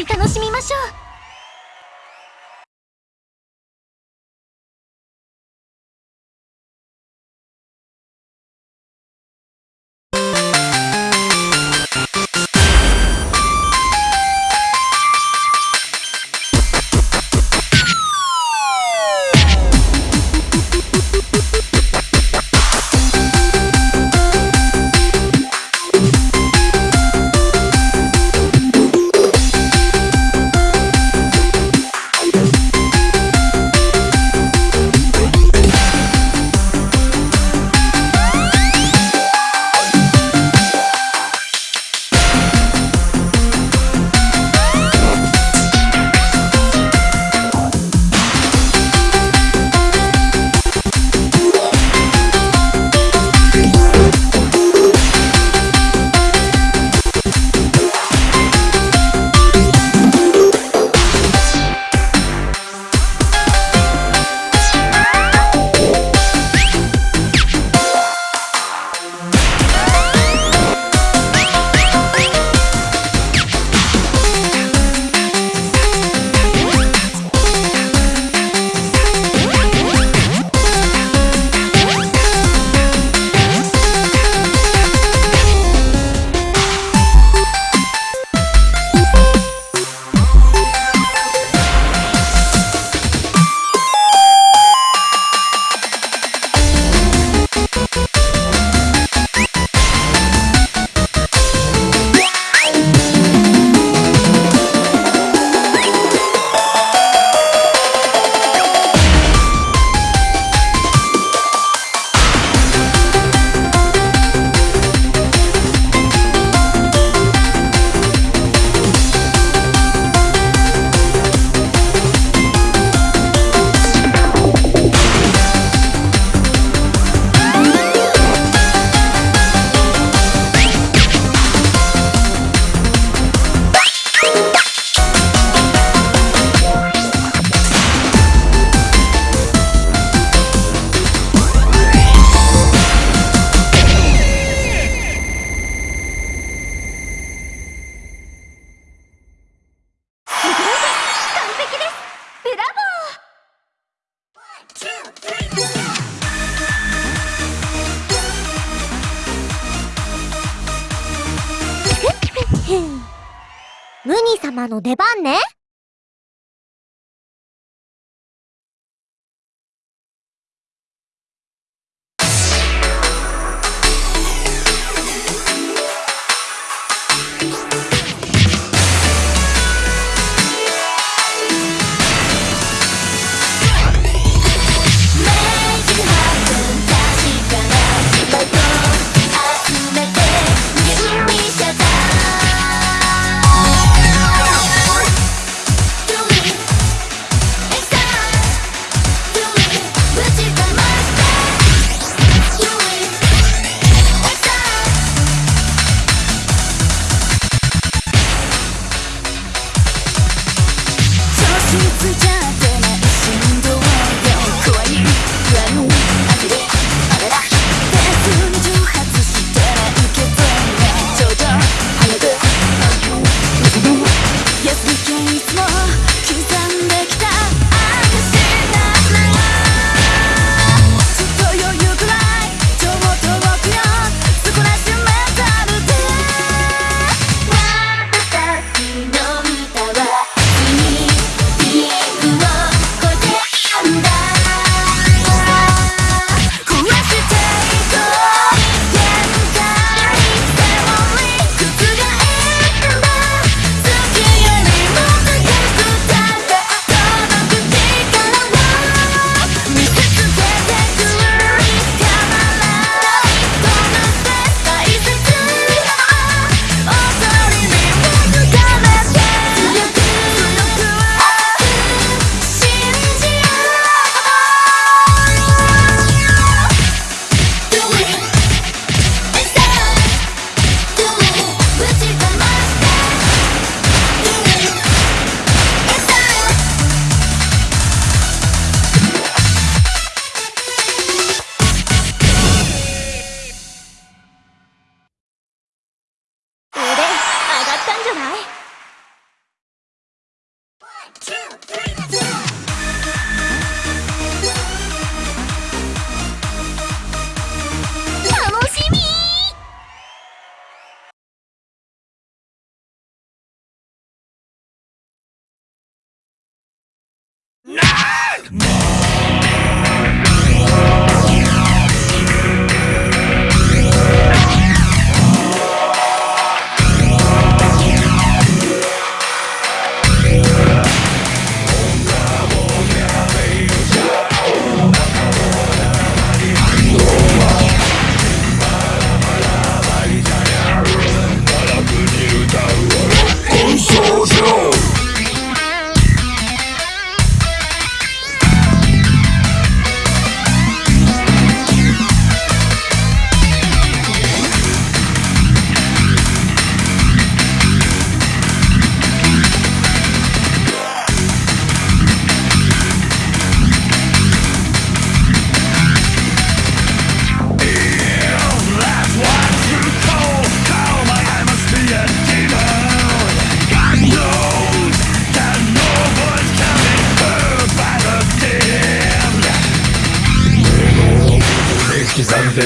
り楽しみましょう。様の出番ね。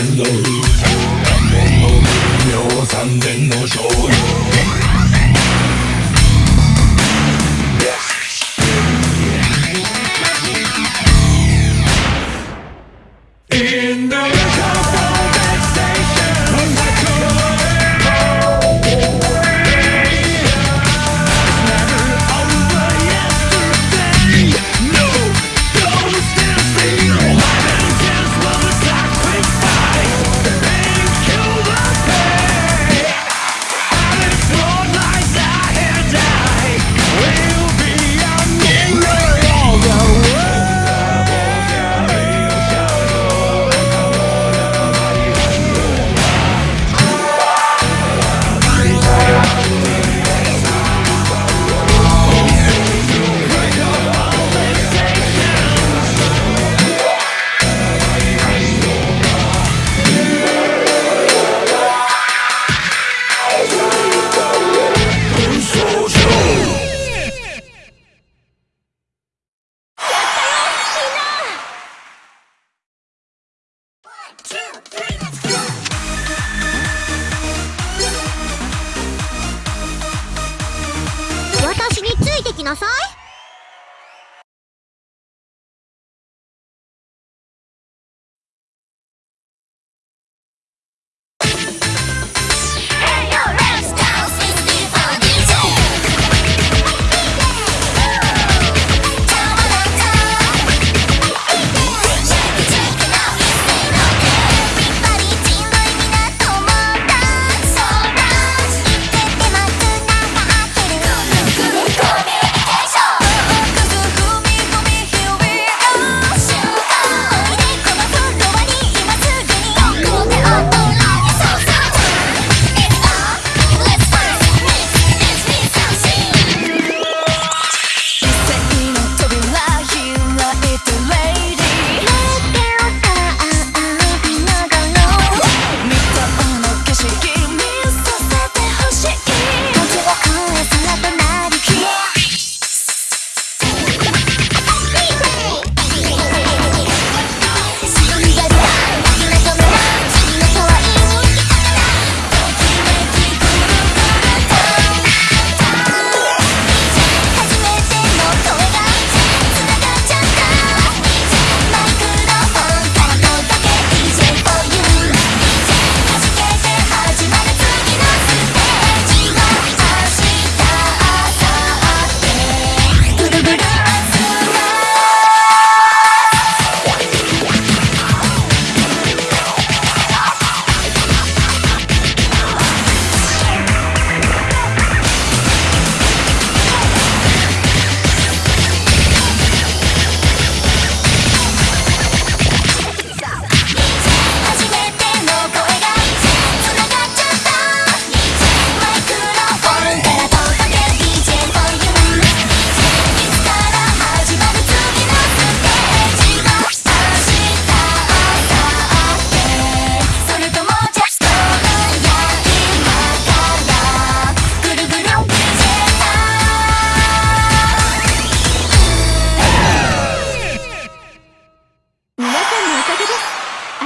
and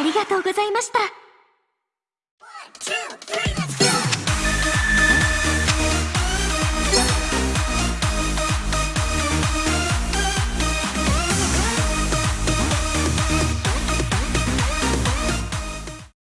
ありがとうございました。